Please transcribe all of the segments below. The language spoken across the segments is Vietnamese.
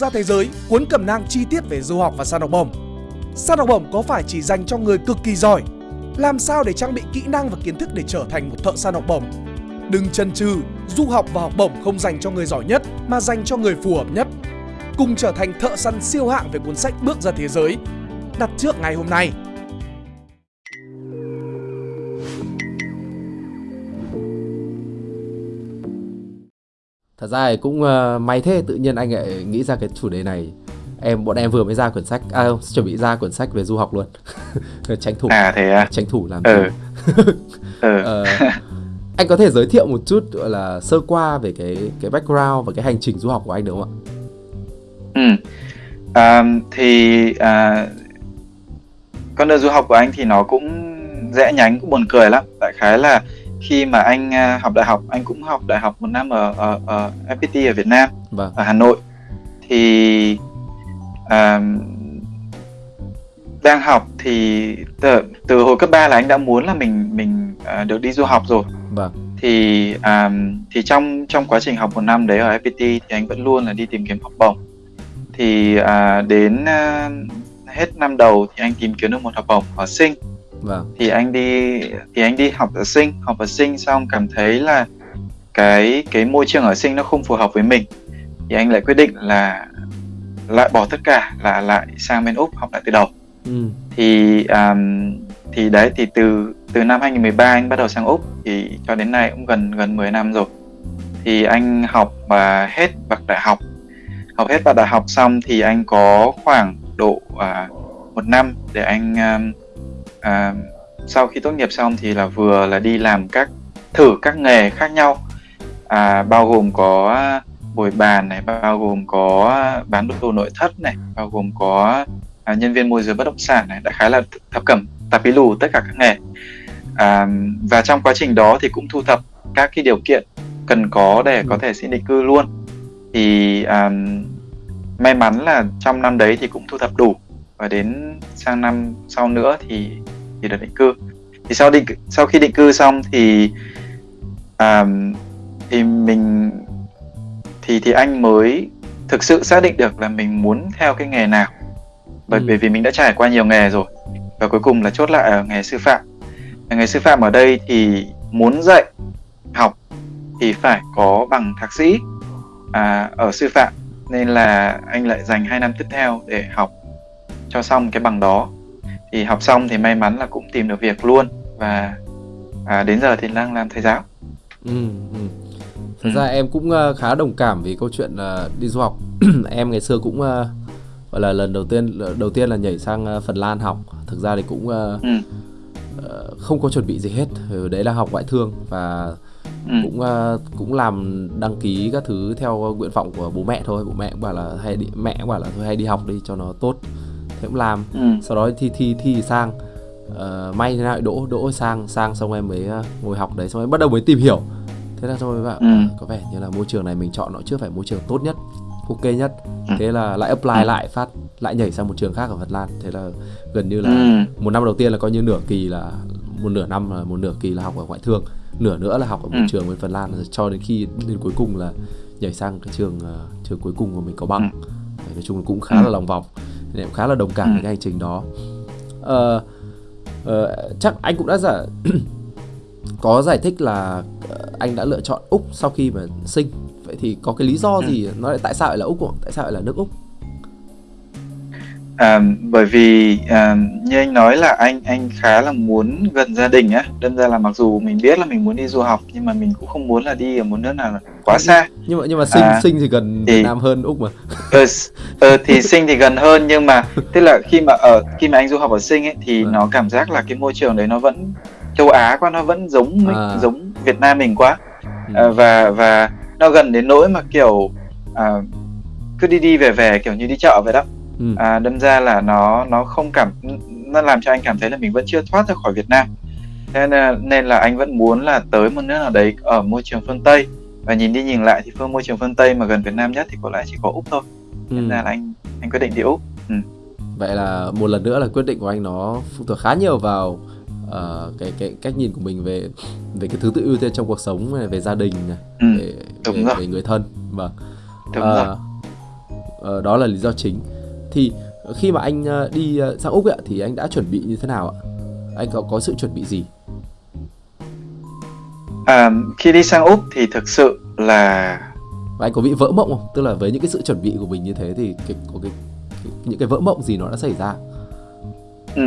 ra thế giới cuốn cẩm nang chi tiết về du học và săn học bổng. Săn học bổng có phải chỉ dành cho người cực kỳ giỏi? Làm sao để trang bị kỹ năng và kiến thức để trở thành một thợ săn học bổng? Đừng chần chừ, du học và học bổng không dành cho người giỏi nhất mà dành cho người phù hợp nhất. Cùng trở thành thợ săn siêu hạng về cuốn sách Bước ra thế giới. Đặt trước ngày hôm nay. Thật ra thì cũng uh, may thế tự nhiên anh lại nghĩ ra cái chủ đề này em bọn em vừa mới ra quyển sách à không, chuẩn bị ra quyển sách về du học luôn tranh thủ à thế à tranh thủ làm ừ. ừ. uh, anh có thể giới thiệu một chút gọi là sơ qua về cái cái background và cái hành trình du học của anh được không ạ? Ừ. À, thì à, con đường du học của anh thì nó cũng rẽ nhánh cũng buồn cười lắm. Đại khái là khi mà anh à, học đại học anh cũng học đại học một năm ở ở, ở FPT ở Việt Nam vâng. ở Hà Nội thì uh, đang học thì từ, từ hồi cấp 3 là anh đã muốn là mình mình uh, được đi du học rồi vâng. thì um, thì trong trong quá trình học một năm đấy ở FPT thì anh vẫn luôn là đi tìm kiếm học bổng thì uh, đến uh, hết năm đầu thì anh tìm kiếm được một học bổng ở sinh vâng. thì anh đi thì anh đi học ở sinh học ở sinh xong cảm thấy là cái cái môi trường ở sinh nó không phù hợp với mình thì anh lại quyết định là lại bỏ tất cả là lại sang bên úc học lại từ đầu ừ. thì um, thì đấy thì từ từ năm 2013 anh bắt đầu sang úc thì cho đến nay cũng gần gần 10 năm rồi thì anh học và hết bậc đại học học hết bậc đại học xong thì anh có khoảng độ uh, một năm để anh um, à, sau khi tốt nghiệp xong thì là vừa là đi làm các thử các nghề khác nhau. À, bao gồm có bồi bàn này bao gồm có bán đồ nội thất này bao gồm có à, nhân viên môi giới bất động sản này đã khá là thập cẩm tạp bí lù tất cả các nghề. À, và trong quá trình đó thì cũng thu thập các cái điều kiện cần có để có thể xin định cư luôn. Thì à, may mắn là trong năm đấy thì cũng thu thập đủ. Và đến sang năm sau nữa thì thì được định cư. Thì sau định sau khi định cư xong thì à, thì mình thì thì anh mới thực sự xác định được là mình muốn theo cái nghề nào. Bởi ừ. vì mình đã trải qua nhiều nghề rồi và cuối cùng là chốt lại ở nghề sư phạm. Nghề sư phạm ở đây thì muốn dạy học thì phải có bằng thạc sĩ à, ở sư phạm. Nên là anh lại dành 2 năm tiếp theo để học cho xong cái bằng đó thì học xong thì may mắn là cũng tìm được việc luôn và à, đến giờ thì đang làm thầy giáo ừ, ừ. thật ừ. ra em cũng uh, khá đồng cảm với câu chuyện uh, đi du học em ngày xưa cũng uh, gọi là lần đầu tiên đầu tiên là nhảy sang uh, phần lan học thực ra thì cũng uh, ừ. uh, không có chuẩn bị gì hết đấy là học ngoại thương và ừ. cũng uh, cũng làm đăng ký các thứ theo nguyện vọng của bố mẹ thôi bố mẹ cũng bảo là hay đi mẹ cũng bảo là thôi hay đi học đi cho nó tốt thế cũng làm ừ. sau đó thi thi thi sang uh, may thế nào đỗ đỗ sang sang xong em mới uh, ngồi học đấy xong em bắt đầu mới tìm hiểu thế là thôi bạn ừ. uh, có vẻ như là môi trường này mình chọn nó chưa phải môi trường tốt nhất ok nhất ừ. thế là lại apply ừ. lại phát lại nhảy sang một trường khác ở Phần Lan thế là gần như là ừ. một năm đầu tiên là coi như nửa kỳ là một nửa năm là một nửa kỳ là học ở ngoại thương nửa nữa là học ở một ừ. trường bên Phần Lan cho đến khi đến cuối cùng là nhảy sang cái trường uh, trường cuối cùng của mình có bằng ừ. nói chung là cũng khá ừ. là lòng vòng nên em khá là đồng cảm ừ. với cái hành trình đó uh, uh, chắc anh cũng đã giả có giải thích là anh đã lựa chọn úc sau khi mà sinh vậy thì có cái lý do ừ. gì nó lại tại sao lại là úc không? tại sao lại là nước úc À, bởi vì à, như anh nói là anh anh khá là muốn gần gia đình á đâm ra là mặc dù mình biết là mình muốn đi du học nhưng mà mình cũng không muốn là đi ở một nước nào quá xa nhưng mà nhưng mà sinh à, sinh thì gần thì, Việt Nam hơn úc mà ờ, ờ, thì sinh thì gần hơn nhưng mà tức là khi mà ở khi mà anh du học ở sinh ấy thì à. nó cảm giác là cái môi trường đấy nó vẫn châu Á quá nó vẫn giống à. giống Việt Nam mình quá ừ. à, và và nó gần đến nỗi mà kiểu à, cứ đi đi về về kiểu như đi chợ vậy đó ừ. à, đâm ra là nó nó không cảm nó làm cho anh cảm thấy là mình vẫn chưa thoát ra khỏi Việt Nam nên là, nên là anh vẫn muốn là tới một nước nào đấy ở môi trường phương Tây và nhìn đi nhìn lại thì phương môi trường phương Tây mà gần Việt Nam nhất thì có lẽ chỉ có úc thôi ừ. nên là anh anh quyết định đi úc ừ. vậy là một lần nữa là quyết định của anh nó phụ thuộc khá nhiều vào uh, cái cái cách nhìn của mình về về cái thứ tự ưu tiên trong cuộc sống này, về gia đình này, ừ. về, Đúng về, rồi. về người thân vâng Đúng uh, rồi uh, đó là lý do chính thì khi mà anh uh, đi uh, sang úc ấy, thì anh đã chuẩn bị như thế nào ạ? Anh có có sự chuẩn bị gì? À, khi đi sang úc thì thực sự là và anh có bị vỡ mộng không? Tức là với những cái sự chuẩn bị của mình như thế thì cái, có cái, cái những cái vỡ mộng gì nó đã xảy ra? Ừ.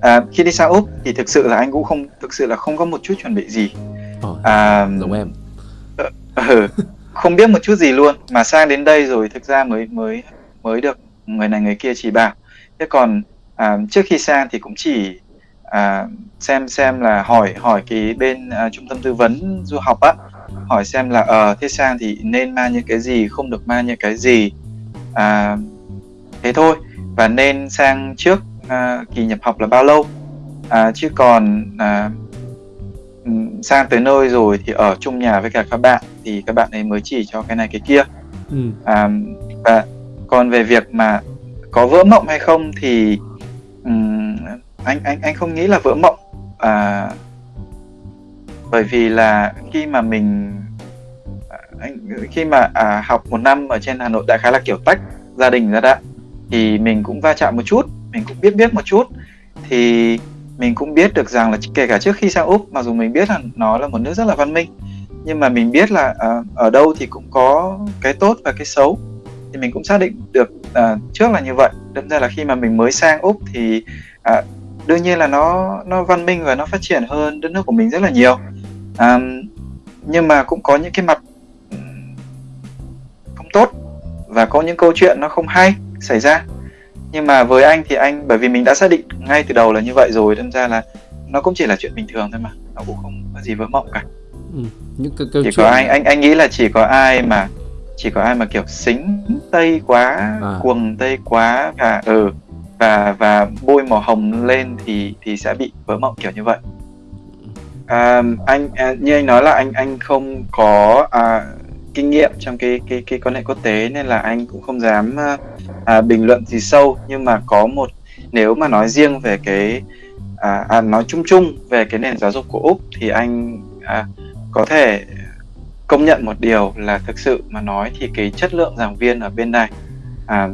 à, khi đi sang úc thì thực sự là anh cũng không thực sự là không có một chút chuẩn bị gì. Oh, à, giống em. ừ, không biết một chút gì luôn. Mà sang đến đây rồi thực ra mới mới mới được người này người kia chỉ bảo. Thế còn à, trước khi sang thì cũng chỉ à, xem xem là hỏi hỏi cái bên à, trung tâm tư vấn du học á hỏi xem là ờ uh, thế sang thì nên mang những cái gì không được mang những cái gì à, thế thôi. Và nên sang trước à, kỳ nhập học là bao lâu? À, chứ còn à, sang tới nơi rồi thì ở chung nhà với cả các bạn thì các bạn ấy mới chỉ cho cái này cái kia. Ừ. à, và còn về việc mà có vỡ mộng hay không thì um, anh anh anh không nghĩ là vỡ mộng. À, bởi vì là khi mà mình à, anh khi mà à, học một năm ở trên Hà Nội đại khái là kiểu tách gia đình ra đã thì mình cũng va chạm một chút mình cũng biết biết một chút thì mình cũng biết được rằng là kể cả trước khi sang úc mặc dù mình biết là nó là một nước rất là văn minh nhưng mà mình biết là à, ở đâu thì cũng có cái tốt và cái xấu thì mình cũng xác định được uh, trước là như vậy. Đâm ra là khi mà mình mới sang úc thì uh, đương nhiên là nó nó văn minh và nó phát triển hơn đất nước của mình rất là nhiều. Um, nhưng mà cũng có những cái mặt không tốt và có những câu chuyện nó không hay xảy ra. Nhưng mà với anh thì anh bởi vì mình đã xác định ngay từ đầu là như vậy rồi đâm ra là nó cũng chỉ là chuyện bình thường thôi mà nó cũng không có gì vỡ mộng cả. Ừ, những cái câu chỉ chuyện... có anh anh anh nghĩ là chỉ có ai mà chỉ có ai mà kiểu xính tây quá à. cuồng tây quá và ừ và và bôi màu hồng lên thì thì sẽ bị vỡ mộng kiểu như vậy à, anh à, như anh nói là anh anh không có à, kinh nghiệm trong cái cái cái quan hệ quốc tế nên là anh cũng không dám à, à, bình luận gì sâu nhưng mà có một nếu mà nói riêng về cái à, à, nói chung chung về cái nền giáo dục của úc thì anh à, có thể công nhận một điều là thực sự mà nói thì cái chất lượng giảng viên ở bên này à,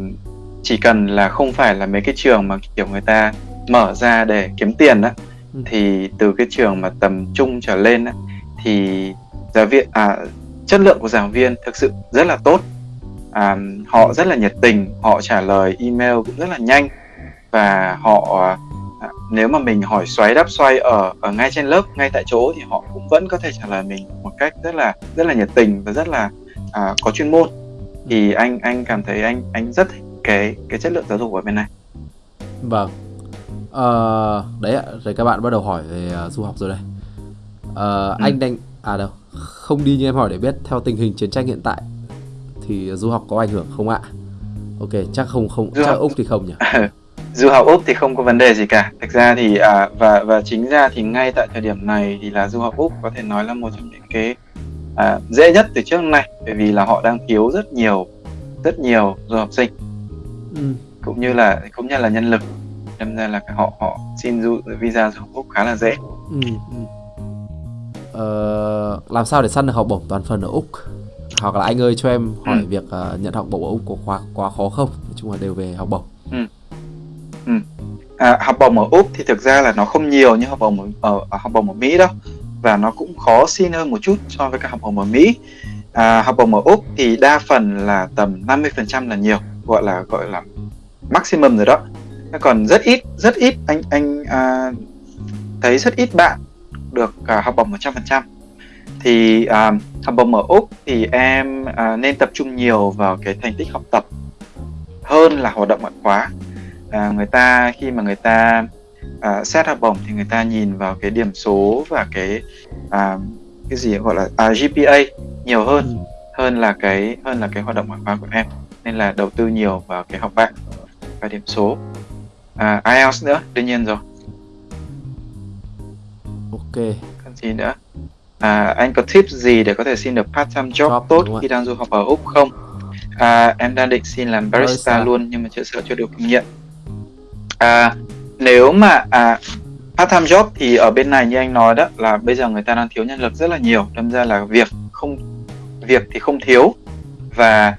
chỉ cần là không phải là mấy cái trường mà kiểu người ta mở ra để kiếm tiền á ừ. thì từ cái trường mà tầm trung trở lên á thì giáo viên à chất lượng của giảng viên thực sự rất là tốt à, họ rất là nhiệt tình họ trả lời email cũng rất là nhanh và họ à, nếu mà mình hỏi xoáy đáp xoay ở ở ngay trên lớp ngay tại chỗ thì họ cũng vẫn có thể trả lời mình một cách rất là rất là nhiệt tình và rất là à, có chuyên môn. Thì anh anh cảm thấy anh anh rất thích cái cái chất lượng giáo dục ở bên này. Vâng. À, đấy ạ rồi các bạn bắt đầu hỏi về uh, du học rồi đây. Uh, ừ. anh đang à đâu không đi như em hỏi để biết theo tình hình chiến tranh hiện tại thì du học có ảnh hưởng không ạ? Ok chắc không không du chắc học... úc thì không nhỉ du học úc thì không có vấn đề gì cả thực ra thì à, và và chính ra thì ngay tại thời điểm này thì là du học úc có thể nói là một trong những cái à, dễ nhất từ trước nay bởi vì là họ đang thiếu rất nhiều rất nhiều du học sinh ừ. cũng như là cũng như là nhân lực nên ra là họ họ xin du visa du học úc khá là dễ ừ, ừ. Ờ, làm sao để săn được học bổng toàn phần ở úc hoặc là anh ơi cho em hỏi ừ. việc uh, nhận học bổng ở úc có quá quá khó không nói chung là đều về học bổng. À, học bổng ở úc thì thực ra là nó không nhiều như học bổng ở, ở học bổng ở mỹ đâu. Và nó cũng khó xin hơn một chút so với các học bổng ở mỹ. À, học bổng ở úc thì đa phần là tầm 50% là nhiều gọi là gọi là maximum rồi đó. Còn rất ít rất ít anh anh à, thấy rất ít bạn được à, học bổng 100% thì à, học bổng ở úc thì em à, nên tập trung nhiều vào cái thành tích học tập hơn là hoạt động ngoại khóa uh, người ta khi mà người ta uh, xét học bổng thì người ta nhìn vào cái điểm số và cái uh, cái gì gọi là uh, GPA nhiều hơn ừ. hơn là cái hơn là cái hoạt động ngoại khóa của em. Nên là đầu tư nhiều vào cái học bạ và điểm số. À, IELTS nữa? Đương nhiên rồi. Ok. Còn gì nữa? À, anh có tips gì để có thể xin được part time job, job tốt khi đang du học ở úc không? À, em đang định xin làm barista, barista. luôn nhưng mà chưa sợ chưa được kinh nghiệm à, nếu mà à, part time job thì ở bên này như anh nói đó là bây giờ người ta đang thiếu nhân lực rất là nhiều. Đâm ra là việc không việc thì không thiếu. Và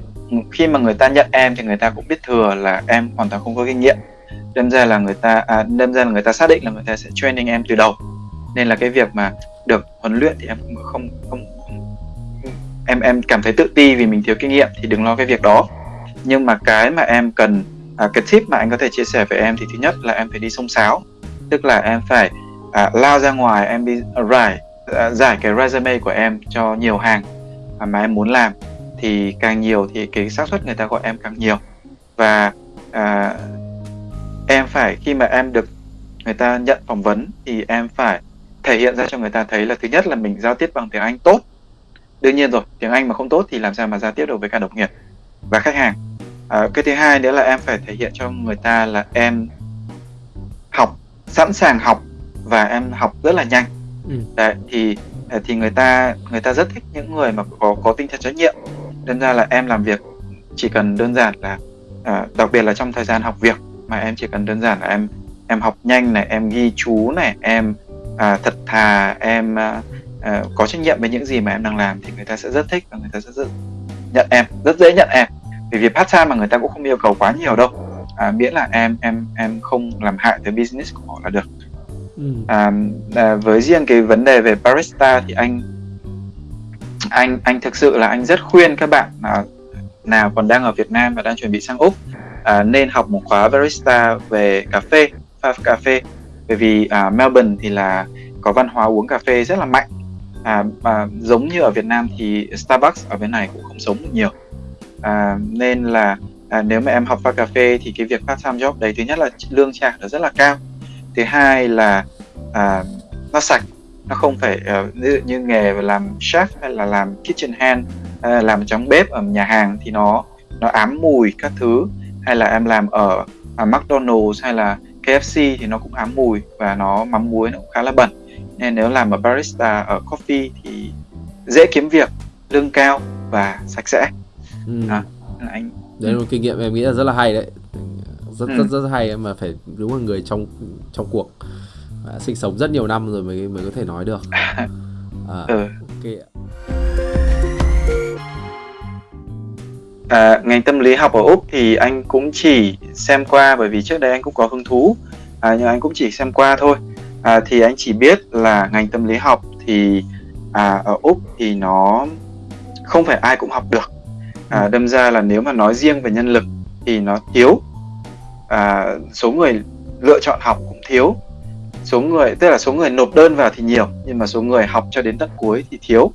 khi mà người ta nhận em thì người ta cũng biết thừa là em hoàn toàn không có kinh nghiệm. Đâm ra là người ta à, đâm ra là người ta xác định là người ta sẽ training em từ đầu. Nên là cái việc mà được huấn luyện thì em cũng không không, không em em cảm thấy tự ti vì mình thiếu kinh nghiệm thì đừng lo cái việc đó. Nhưng mà cái mà em cần à, cái tip mà anh có thể chia sẻ với em thì thứ nhất là em phải đi sông sáo tức là em phải à, lao ra ngoài em đi rải à, giải cái resume của em cho nhiều hàng à, mà em muốn làm. Thì càng nhiều thì cái xác suất người ta gọi em càng nhiều. Và à, em phải khi mà em được người ta nhận phỏng vấn thì em phải thể hiện ra cho người ta thấy là thứ nhất là mình giao tiếp bằng tiếng Anh tốt. Đương nhiên rồi tiếng Anh mà không tốt thì làm sao mà giao tiếp được với cả đồng nghiệp và khách hàng à, cái thứ hai nữa là em phải thể hiện cho người ta là em học sẵn sàng học và em học rất là nhanh. Ừ. Đấy, thì à, thì người ta người ta rất thích những người mà có có tinh thần trách nhiệm. Nên ra là em làm việc chỉ cần đơn giản là à, đặc biệt là trong thời gian học việc mà em chỉ cần đơn giản là em em học nhanh này em ghi chú này em à, thật thà em à, à, có trách nhiệm với những gì mà em đang làm thì người ta sẽ rất thích và người ta sẽ rất nhận em rất dễ nhận em vì việc part time mà người ta cũng không yêu cầu quá nhiều đâu. À, miễn là em em em không làm hại tới business của họ là được. Ừ. à, à, với riêng cái vấn đề về barista thì anh anh anh thực sự là anh rất khuyên các bạn à, nào còn đang ở Việt Nam và đang chuẩn bị sang úc à, nên học một khóa barista về cà phê pha cà phê. Bởi vì à, Melbourne thì là có văn hóa uống cà phê rất là mạnh. À, à, giống như ở Việt Nam thì Starbucks ở bên này cũng không sống được nhiều à, nên là à, nếu mà em học pha cà phê thì cái việc part time job đấy thứ nhất là lương trả nó rất là cao. Thứ hai là à, nó sạch nó không phải uh, ví dụ như nghề làm chef hay là làm kitchen hand hay là làm trong bếp ở nhà hàng thì nó nó ám mùi các thứ. Hay là em làm ở à, McDonald's hay là KFC thì nó cũng ám mùi và nó mắm muối nó cũng khá là bẩn. Nên nếu làm ở barista ở coffee thì dễ kiếm việc lương cao và sạch sẽ ừ. à, anh. Đấy là một kinh nghiệm em nghĩ là rất là hay đấy. Rất ừ. rất rất hay mà phải đúng là người trong trong cuộc. À, sinh sống rất nhiều năm rồi mới mới có thể nói được. À, ừ. ok À, ngành tâm lý học ở úc thì anh cũng chỉ xem qua bởi vì trước đây anh cũng có hứng thú. À, nhưng anh cũng chỉ xem qua thôi. À, thì anh chỉ biết là ngành tâm lý học thì à, ở úc thì nó không phải ai cũng học được à, đâm ra là nếu mà nói riêng về nhân lực thì nó thiếu. À, số người lựa chọn học cũng thiếu. Số người tức là số người nộp đơn vào thì nhiều nhưng mà số người học cho đến tận cuối thì thiếu.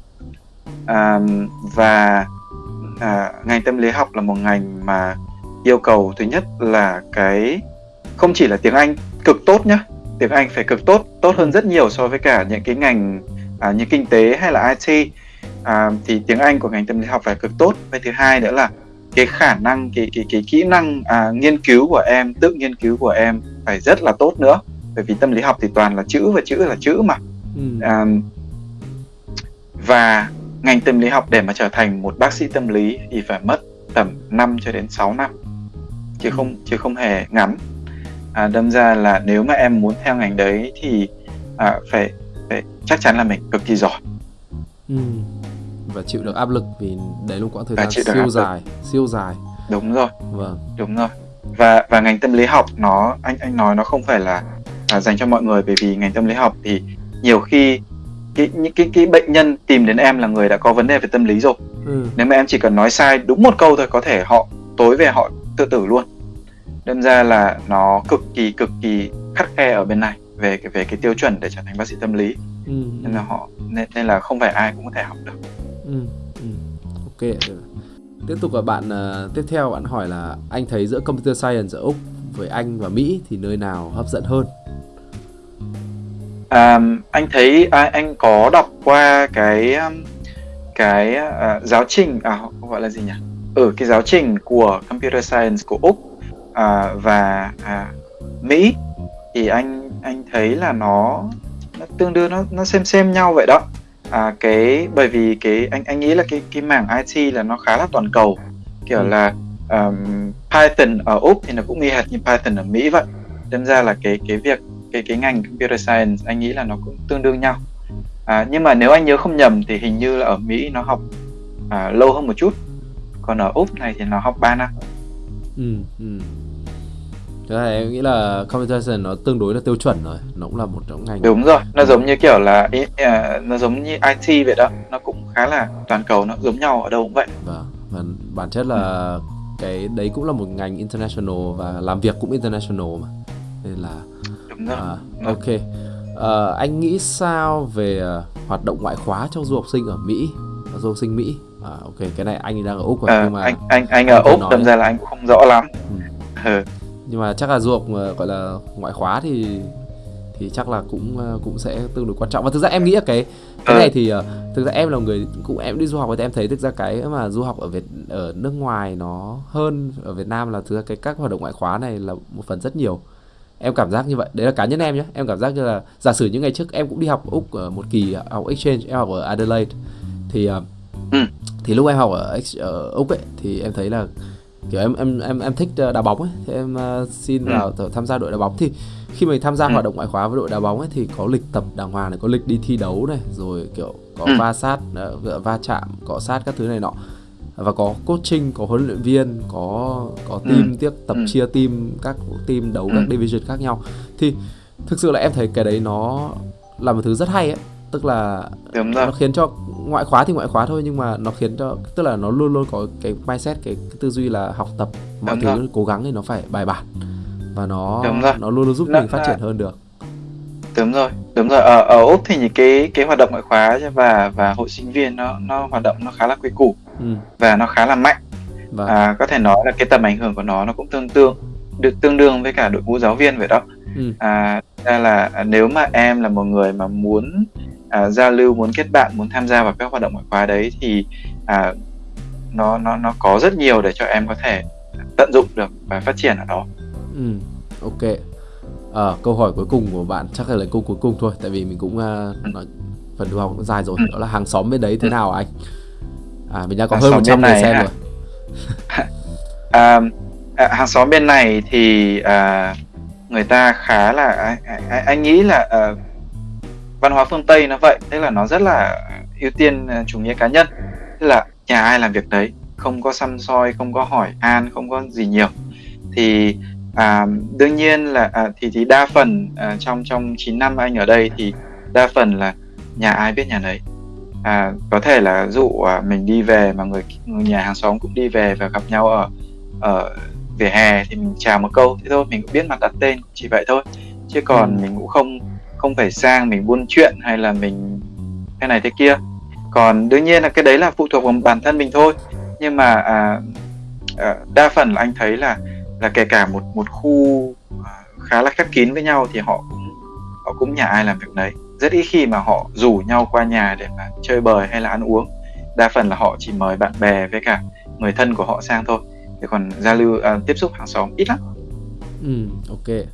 À, và à, ngành tâm lý học là một ngành mà yêu cầu thứ nhất là cái không chỉ là tiếng Anh cực tốt nhá tiếng Anh phải cực tốt tốt hơn rất nhiều so với cả những cái ngành à, như kinh tế hay là IT à, thì tiếng Anh của ngành tâm lý học phải cực tốt và thứ hai nữa là cái khả năng cái cái cái kỹ năng à, nghiên cứu của em tự nghiên cứu của em phải rất là tốt nữa bởi vì tâm lý học thì toàn là chữ và chữ là chữ mà ừ. à, và ngành tâm lý học để mà trở thành một bác sĩ tâm lý thì phải mất tầm 5 cho đến 6 năm chứ ừ. không chứ không hề ngắn à, đâm ra là nếu mà em muốn theo ngành đấy thì à, phải phải chắc chắn là mình cực kỳ giỏi ừ. Và chịu được áp lực vì đấy lúc quãng thời gian siêu dài siêu dài. Đúng rồi. Vâng. Đúng rồi. Và và ngành tâm lý học nó anh anh nói nó không phải là, là dành cho mọi người bởi vì ngành tâm lý học thì nhiều khi cái những cái cái bệnh nhân tìm đến em là người đã có vấn đề về tâm lý rồi. Ừ. nếu mà em chỉ cần nói sai đúng một câu thôi có thể họ tối về họ tự tử luôn. Đâm ra là nó cực kỳ cực kỳ khắt khe ở bên này về cái về cái tiêu chuẩn để trở thành bác sĩ tâm lý. Ừ. nên là họ nên, nên là không phải ai cũng có thể học được ừ. Ừ. ok tiếp tục là bạn uh, tiếp theo bạn hỏi là anh thấy giữa computer science ở úc với anh và mỹ thì nơi nào hấp dẫn hơn um, anh thấy à, anh có đọc qua cái cái uh, giáo trình à gọi là gì nhỉ ở ừ, cái giáo trình của computer science của úc uh, và uh, mỹ thì anh anh thấy là nó, nó tương đương nó nó xem xem nhau vậy đó à, cái bởi vì cái anh anh nghĩ là cái cái mảng IT là nó khá là toàn cầu. Kiểu ừ. là um, Python ở úc thì nó cũng y hệt như Python ở Mỹ vậy. Đâm ra là cái cái việc cái cái ngành computer science anh nghĩ là nó cũng tương đương nhau. À, nhưng mà nếu anh nhớ không nhầm thì hình như là ở Mỹ nó học à, lâu hơn một chút. Còn ở úc này thì nó học 3 năm. Ừ ừ Thế là em nghĩ là science nó tương đối là tiêu chuẩn rồi. Nó cũng là một trong ngành đúng rồi nó giống như kiểu là uh, nó giống như IT vậy đó. Nó cũng khá là toàn cầu nó giống nhau ở đâu cũng vậy. Vâng và bản chất là cái đấy cũng là một ngành international và làm việc cũng international mà. Nên là đúng rồi. à, ok. À, anh nghĩ sao về uh, hoạt động ngoại khóa cho du học sinh ở Mỹ? Du học sinh Mỹ? À, ok cái này anh đang ở úc rồi à, nhưng mà anh anh anh ở úc đâm ra là anh cũng không rõ lắm. Ừ. nhưng mà chắc là du học gọi là ngoại khóa thì thì chắc là cũng cũng sẽ tương đối quan trọng. Và thực ra em nghĩ là cái cái này thì uh, thực ra em là người cũng em đi du học thì em thấy thực ra cái mà du học ở Việt ở nước ngoài nó hơn ở Việt Nam là thực ra cái các hoạt động ngoại khóa này là một phần rất nhiều. Em cảm giác như vậy. Đấy là cá nhân em nhé em cảm giác như là giả sử những ngày trước em cũng đi học úc ở một kỳ học exchange em học ở Adelaide thì ừ. thì lúc em học ở, ở úc ấy thì em thấy là kiểu em em em em thích đá bóng ấy thì em uh, xin ừ. vào tham gia đội đá bóng thì khi mình tham gia ừ. hoạt động ngoại khóa với đội đá bóng ấy thì có lịch tập đàng hoàng này có lịch đi thi đấu này rồi kiểu có ừ. va sát uh, va chạm cọ sát các thứ này nọ và có coaching có huấn luyện viên có có ừ. team ừ. tiếp tập ừ. chia team các team đấu ừ. các division khác nhau thì thực sự là em thấy cái đấy nó là một thứ rất hay ấy tức là nó khiến cho ngoại khóa thì ngoại khóa thôi nhưng mà nó khiến cho tức là nó luôn luôn có cái mindset cái, cái tư duy là học tập mọi Đúng thứ rồi. cố gắng thì nó phải bài bản và nó nó luôn luôn giúp nó, mình phát triển hơn được đúng rồi đúng rồi ở ở úc thì những cái cái hoạt động ngoại khóa và và hội sinh viên nó nó hoạt động nó khá là quy củ ừ. và nó khá là mạnh vâng. à, có thể nói là cái tầm ảnh hưởng của nó nó cũng tương tương được tương đương với cả đội ngũ giáo viên vậy đó ừ. à, ra là nếu mà em là một người mà muốn à, giao lưu muốn kết bạn muốn tham gia vào các hoạt động ngoại khóa đấy thì à, nó nó nó có rất nhiều để cho em có thể tận dụng được và phát triển ở đó. Ừ, ok. À, câu hỏi cuối cùng của bạn chắc là câu cuối cùng thôi, tại vì mình cũng uh, nói phần học cũng dài rồi. Ừ. Đó là hàng xóm bên đấy thế ừ. nào anh? À, mình đang có hàng hơn 100 người xem à? rồi. à, à, hàng xóm bên này thì à, người ta khá là anh, anh, anh nghĩ là à, văn hóa phương tây nó vậy. Tức là nó rất là ưu tiên à, chủ nghĩa cá nhân. Tức là nhà ai làm việc đấy? Không có xăm soi không có hỏi an không có gì nhiều. Thì à, đương nhiên là à, thì thì đa phần à, trong trong 9 năm anh ở đây thì đa phần là nhà ai biết nhà nấy. À, có thể là dụ à, mình đi về mà người, người nhà hàng xóm cũng đi về và gặp nhau ở ở vỉa hè thì mình chào một câu thế thôi mình cũng biết mặt đặt tên chỉ vậy thôi. Chứ còn ừ. mình cũng không không phải sang mình buôn chuyện hay là mình cái này thế kia. Còn đương nhiên là cái đấy là phụ thuộc vào bản thân mình thôi. Nhưng mà à, à, đa phần là anh thấy là là kể cả một một khu à, khá là khép kín với nhau thì họ cũng họ cũng nhà ai làm việc đấy. Rất ít khi mà họ rủ nhau qua nhà để mà chơi bời hay là ăn uống. Đa phần là họ chỉ mời bạn bè với cả người thân của họ sang thôi. Để còn giao lưu à, tiếp xúc hàng xóm ít lắm. Ừ ok.